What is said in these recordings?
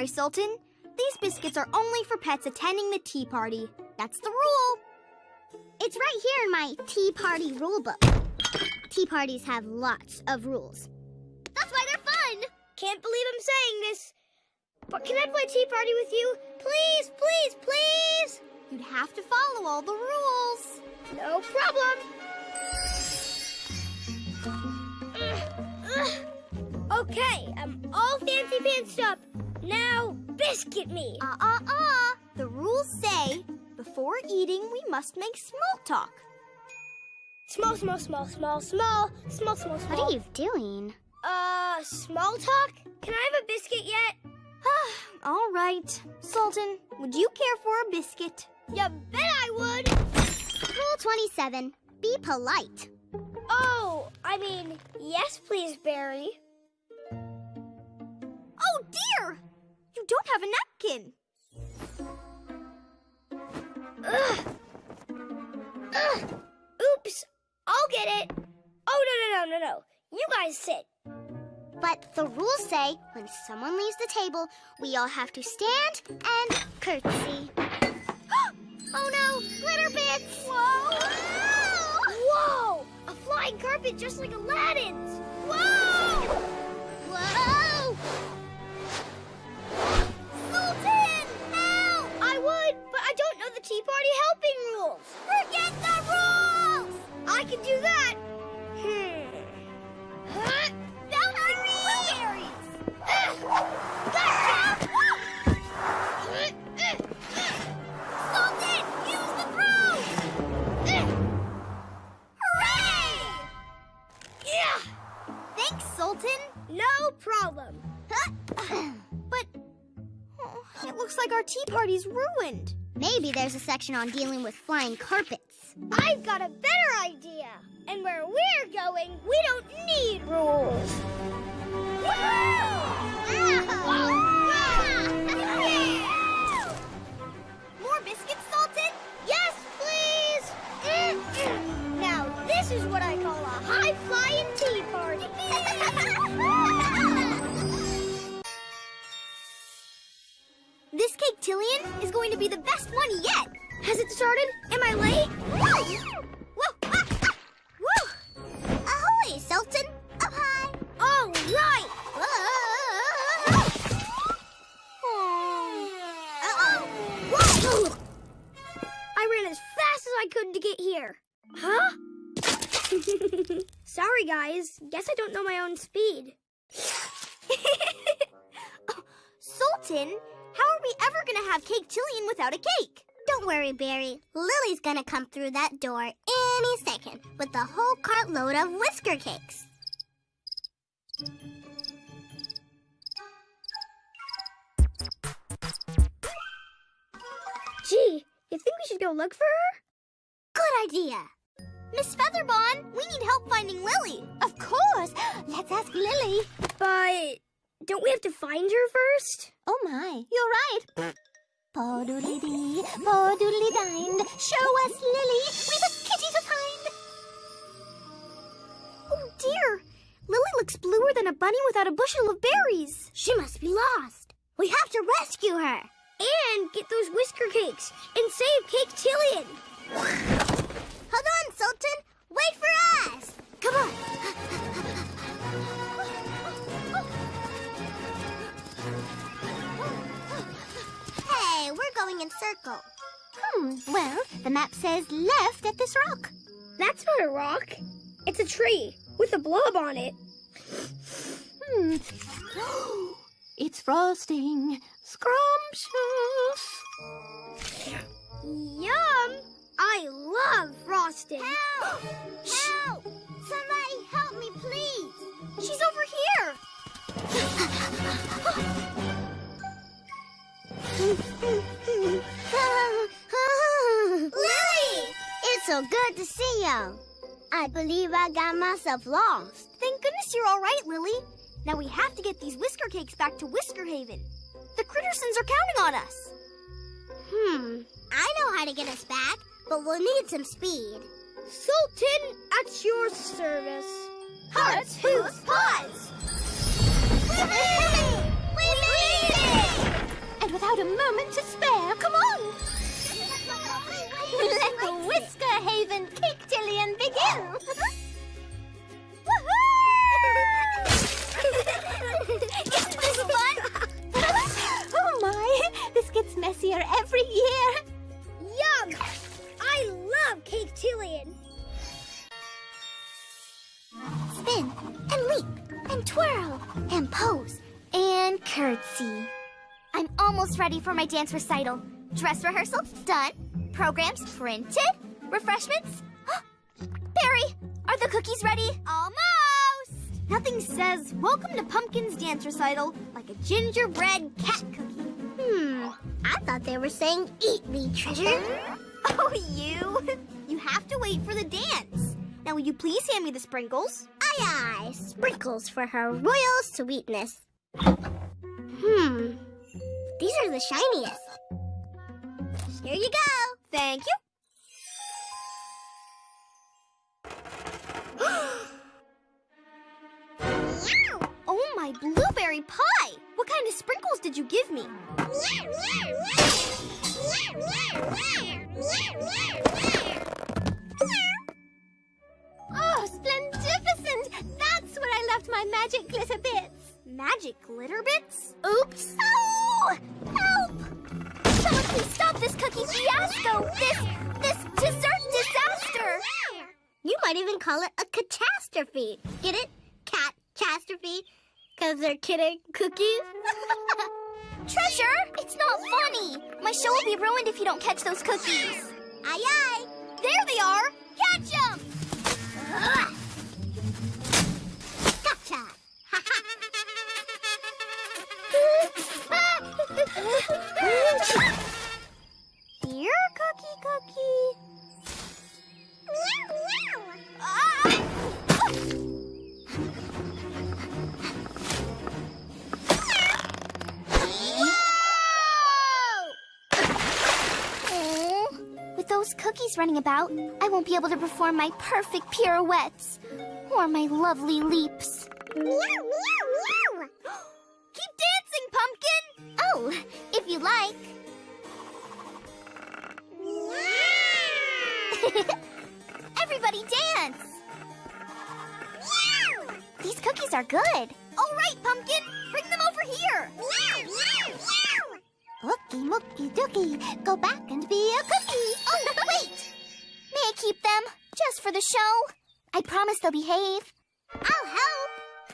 sorry, Sultan. These biscuits are only for pets attending the tea party. That's the rule. It's right here in my tea party rule book. Tea parties have lots of rules. That's why they're fun! Can't believe I'm saying this. But can I play tea party with you? Please, please, please! You'd have to follow all the rules. No problem. Uh, uh, okay, I'm all fancy pantsed up. Now, biscuit me. Uh uh uh. The rules say before eating, we must make small talk. Small, small, small, small, small, small, small, small. What are you doing? Uh, small talk? Can I have a biscuit yet? All right. Sultan, would you care for a biscuit? You bet I would. Rule 27. Be polite. Oh, I mean, yes, please, Berry. Oh dear! You don't have a napkin. Ugh. Ugh. Oops. I'll get it. Oh, no, no, no, no, no. You guys sit. But the rules say when someone leaves the table, we all have to stand and curtsy. Oh no, glitter bits! Whoa! Whoa! A flying carpet just like Aladdin's! Whoa! Whoa! Ruined. Maybe there's a section on dealing with flying carpets. I've got a better idea. And where we're going, we don't need rules. Started? Am I late? Whoa! Ah, ah, woo! Ahoy, Sultan! Up high! All right. Whoa! I ran as fast as I could to get here. Huh? Sorry, guys. Guess I don't know my own speed. Sultan, how are we ever going to have Cake Tillian without a cake? Don't worry, Berry. Lily's gonna come through that door any second with a whole cartload of whisker cakes. Gee, you think we should go look for her? Good idea. Miss Featherbon, we need help finding Lily. Of course. Let's ask Lily. But don't we have to find her first? Oh my, you're right. Podoodly-dee, podoodly-dined. Show us Lily. We've a kitty to find. Oh dear, Lily looks bluer than a bunny without a bushel of berries. She must be lost. We have to rescue her. And get those whisker cakes and save Cake Tillian. Hold on, Sultan. Wait for us. Come on. Going in circle. Hmm, well, the map says left at this rock. That's not a rock. It's a tree with a blob on it. Hmm. it's frosting. Scrumptious. Yum! I love frosting. Help! Help! Somebody help me, please. She's over here. Lily! It's so good to see you. I believe I got myself lost. Thank goodness you're all right, Lily. Now we have to get these whisker cakes back to Whisker Haven. The Crittersons are counting on us. Hmm, I know how to get us back. but we'll need some speed. Sultan, at your service. Hearts, hooves, paws! And without a moment to spare, come on! Let the Whisker Haven Cake-Tillion begin! Isn't this fun? oh my! This gets messier every year! Yum! I love Cake Tillion. Spin and leap and twirl and pose and curtsy. Almost ready for my dance recital. Dress rehearsal done. Programs printed. Refreshments. Berry, are the cookies ready? Almost. Nothing says welcome to Pumpkin's dance recital like a gingerbread cat cookie. Hmm, I thought they were saying eat me, treasure. Oh, you. You have to wait for the dance. Now, will you please hand me the sprinkles? Aye, aye, sprinkles for her royal sweetness. Hmm, these are the shiniest. Here you go. Thank you. oh, my blueberry pie! What kind of sprinkles did you give me? Oh, splendificent! That's where I left my magic glitter bits! Magic glitter bits? Oops. Oh! Help! Someone please stop this cookie fiasco! This, this dessert disaster! You might even call it a catastrophe. Get it? Cat catastrophe? Because they're kidding cookies? Treasure, it's not funny. My show will be ruined if you don't catch those cookies. aye, aye. There they are. Catch them! Here, cookie, cookie. Ah! Aw, With those cookies running about, I won't be able to perform my perfect pirouettes or my lovely leaps. Keep dancing, These are good. All right, Pumpkin, bring them over here. Ookie mookie dookie, go back and be a cookie. Oh, wait! May I keep them? Just for the show? I promise they'll behave. I'll help.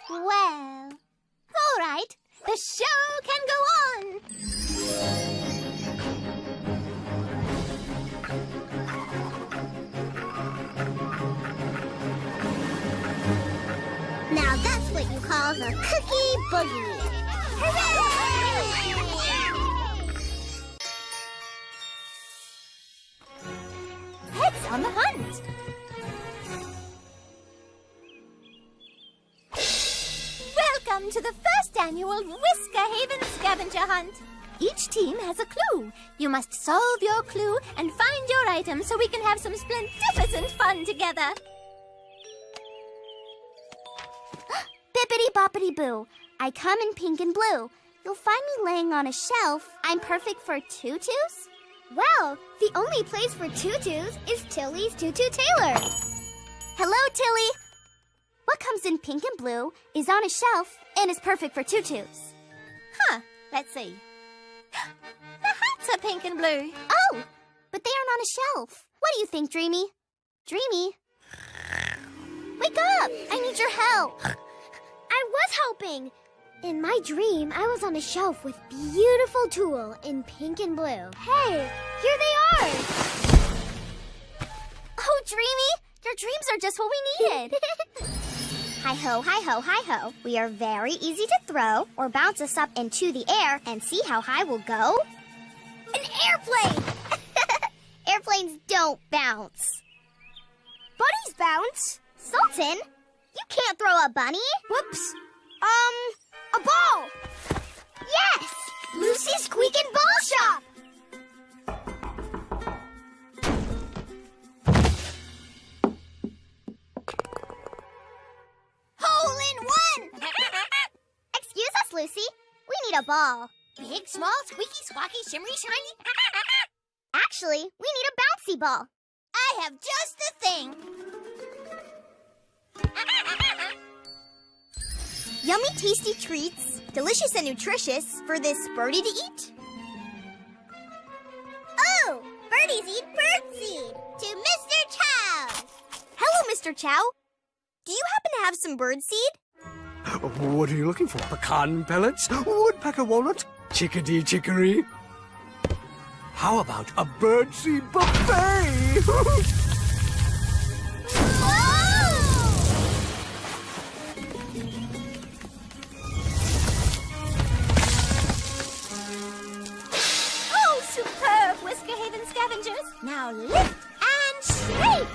Well, all right. The show can go on. What call the cookie boogie. Heads on the hunt. Welcome to the first annual Whisker Haven Scavenger Hunt. Each team has a clue. You must solve your clue and find your item so we can have some splendificent fun together. Bippity boppity boo. I come in pink and blue. You'll find me laying on a shelf. I'm perfect for tutus? Well, the only place for tutus is Tilly's Tutu Tailor. Hello, Tilly. What comes in pink and blue is on a shelf and is perfect for tutus. Huh, let's see. The hats are pink and blue. Oh, but they aren't on a shelf. What do you think, Dreamy? Dreamy? Wake up! I need your help. I was helping. In my dream, I was on a shelf with beautiful tulle in pink and blue. Hey, here they are. Oh, Dreamy, your dreams are just what we needed. hi ho, hi ho, hi ho. We are very easy to throw or bounce us up into the air and see how high we'll go. An airplane! Airplanes don't bounce. Bunnies bounce. Sultan, you can't throw a bunny. Whoops. Um, a ball! Yes! Lucy's Squeakin' Ball Shop! Hole in one! Excuse us, Lucy. We need a ball. Big, small, squeaky, squawky, shimmery, shiny. Actually, we need a bouncy ball. I have just the thing. Yummy, tasty treats, delicious and nutritious for this birdie to eat. Oh, birdies eat birdseed. To Mr. Chow. Hello, Mr. Chow. Do you happen to have some birdseed? What are you looking for? Pecan pellets? Woodpecker walnut? Chickadee chicory? How about a birdseed buffet? superb, Whisker Haven scavengers. Now lift and shake.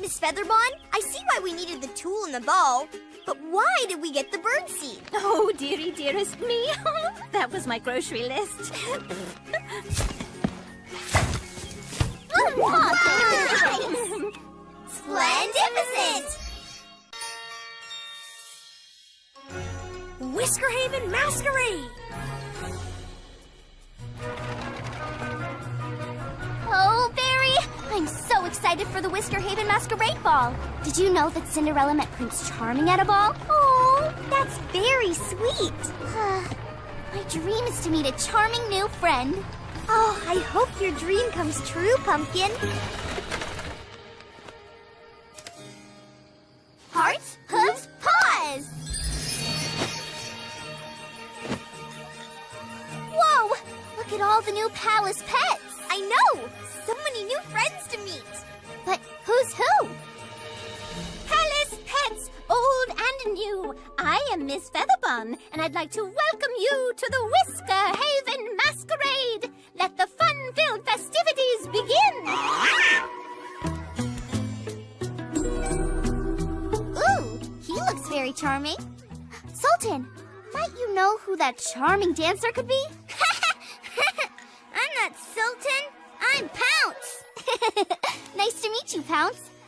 Miss Featherbon, I see why we needed the tulle and the ball, but why did we get the birdseed? Oh, dearie, dearest me. that was my grocery list. Splendificent! Whisker Haven Masquerade. Oh, Berry! I'm so excited for the Whisker Haven Masquerade Ball. Did you know that Cinderella met Prince Charming at a ball? Oh, that's very sweet. My dream is to meet a charming new friend. Oh, I hope your dream comes true, Pumpkin. Hearts, hooves, paws! Whoa! Look at all the new palace pets! I know! So many new friends to meet! But who's who? Palace pets, old and new. I am Miss Featherbon, and I'd like to welcome you to the Whisker Haven Masquerade. Let the fun-filled festivities begin. Ooh, he looks very charming. Sultan, might you know who that charming dancer could be?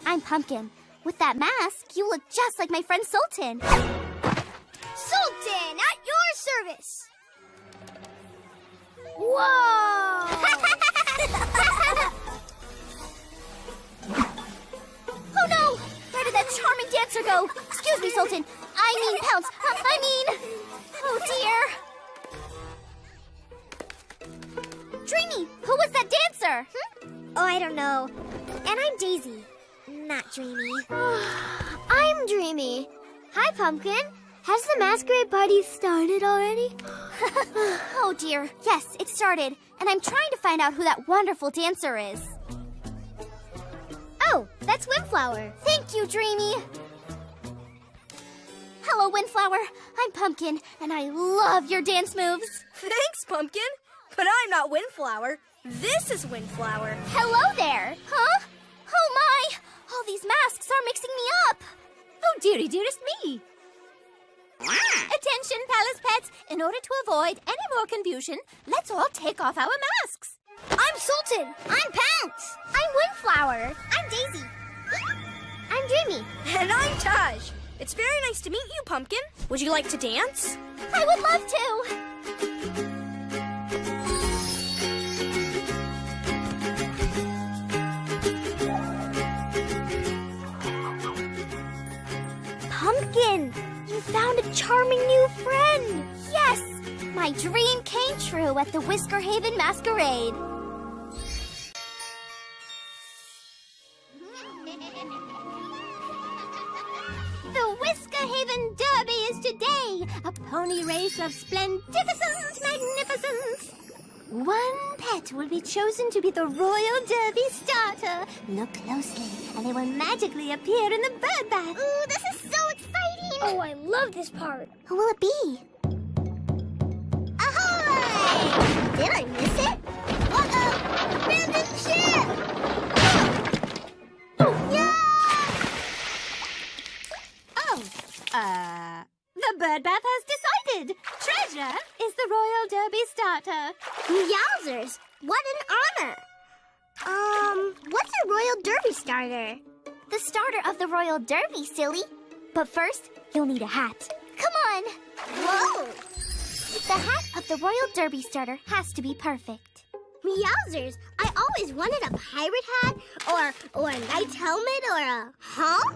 I'm Pumpkin. With that mask, you look just like my friend Sultan. Sultan, at your service. Whoa! oh no! Where did that charming dancer go? Excuse me, Sultan. I mean Pounce. Uh, I mean... Oh dear. Dreamy, who was that dancer? Oh, I don't know. And I'm Daisy, not Dreamy. I'm Dreamy. Hi, Pumpkin. Has the masquerade party started already? oh dear. Yes, it started. And I'm trying to find out who that wonderful dancer is. Oh, that's Windflower. Thank you, Dreamy. Hello, Windflower. I'm Pumpkin, and I love your dance moves. Thanks, Pumpkin. But I'm not Windflower. This is Windflower. Hello there. Huh? Oh my! All these masks are mixing me up. Oh, dearie, dearest me. Attention, Palace pets. In order to avoid any more confusion, let's all take off our masks. I'm Sultan. I'm Pounce. I'm Windflower. I'm Daisy. I'm Dreamy. And I'm Taj. It's very nice to meet you, Pumpkin. Would you like to dance? I would love found a charming new friend. Yes, my dream came true at the Whisker Haven Masquerade. The Whisker Haven Derby is today, a pony race of splendificent magnificence. One pet will be chosen to be the Royal Derby starter. Look closely, and they will magically appear in the bird bath. Ooh, this is. Oh, I love this part. Who will it be? Ahoy! Did I miss it? Uh-oh! Abandoned ship! Oh, uh, the bird bath has decided. Treasure is the Royal Derby starter. Yowzers! What an honor! Um, what's a Royal Derby starter? The starter of the Royal Derby, silly. But first, you'll need a hat. Come on! Whoa! The hat of the Royal Derby starter has to be perfect. Meowsers, I always wanted a pirate hat or or a knight's helmet or a huh?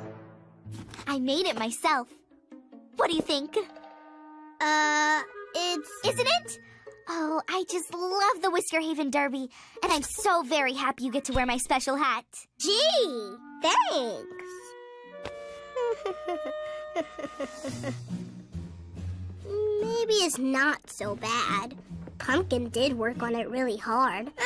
I made it myself. What do you think? Uh, it's Isn't it? Oh, I just love the Whisker Haven Derby, and I'm so very happy you get to wear my special hat. gee, thanks. Maybe it's not so bad. Pumpkin did work on it really hard.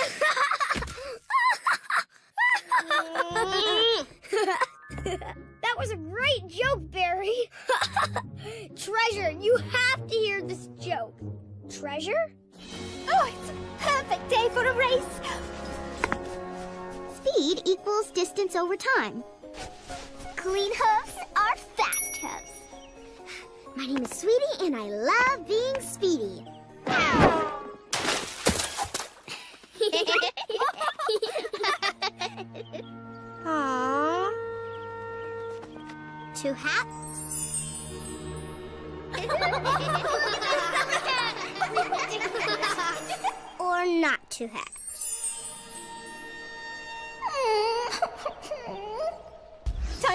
That was a great joke, Berry. Treasure, you have to hear this joke. Treasure? Oh, it's a perfect day for a race. Speed equals distance over time. Clean hooves are fast. My name is Sweetie, and I love being speedy. Aww. Two hats? or not two hats?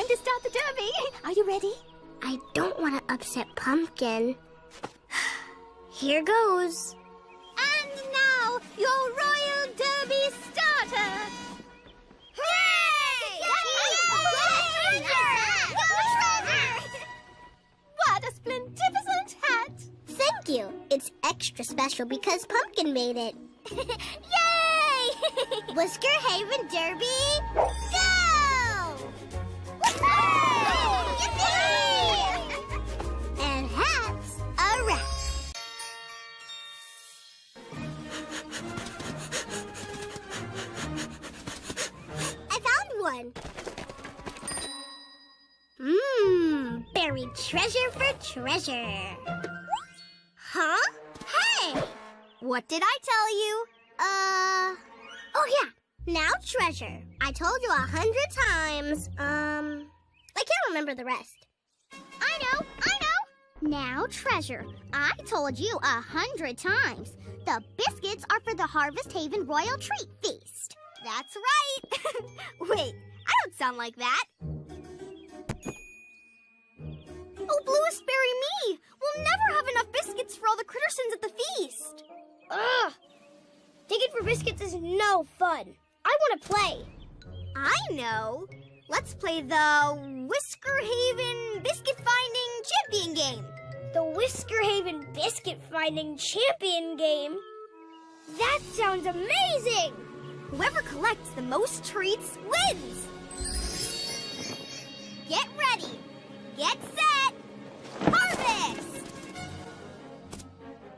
Time to start the derby. Are you ready? I don't want to upset Pumpkin. Here goes. And now, your Royal Derby starter. What a splendificent hat! Thank you. It's extra special because Pumpkin made it. Yay! Whisker Haven Derby, buried treasure for treasure. Huh? Hey! What did I tell you? Uh. Oh, yeah. Now, treasure. I told you a hundred times. Um. I can't remember the rest. I know, I know. Now, treasure. I told you a hundred times. The biscuits are for the Harvest Haven Royal Treat Feast. That's right. Wait, I don't sound like that. Oh, bluest berry me! We'll never have enough biscuits for all the Crittersons at the feast. Ugh. Digging for biscuits is no fun. I want to play. I know. Let's play the Whisker Haven Biscuit Finding Champion game. The Whisker Haven Biscuit Finding Champion game? That sounds amazing! Whoever collects the most treats wins. Get ready. Get set.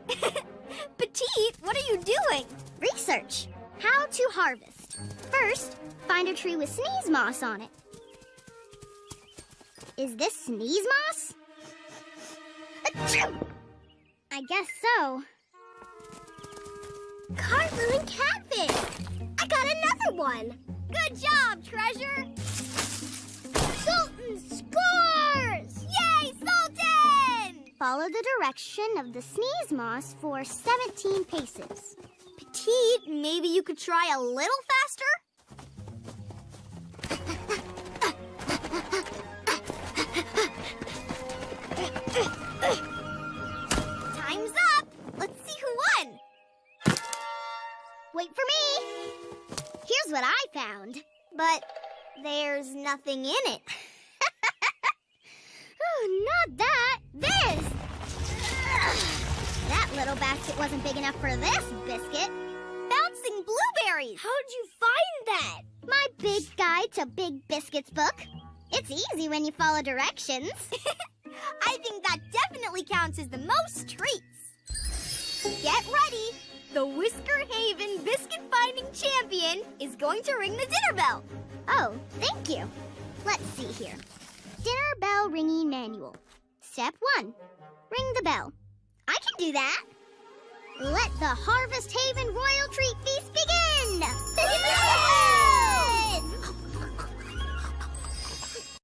Petite, what are you doing? Research. How to harvest. First, find a tree with sneeze moss on it. Is this sneeze moss? Achoo! I guess so. Cartwheel catfish. I got another one. Good job, Treasure! Follow the direction of the sneeze moss for 17 paces. Petite, maybe you could try a little faster? Time's up! Let's see who won! Wait for me! Here's what I found. But there's nothing in it. oh, not that. This! Little basket wasn't big enough for this biscuit. Bouncing blueberries! How'd you find that? My big guide to Big Biscuits book. It's easy when you follow directions. I think that definitely counts as the most treats. Get ready. The Whisker Haven Biscuit Finding Champion is going to ring the dinner bell. Oh, thank you. Let's see here. Dinner bell ringing manual. Step one. Ring the bell. I can do that. Let the Harvest Haven Royal Treat Feast begin!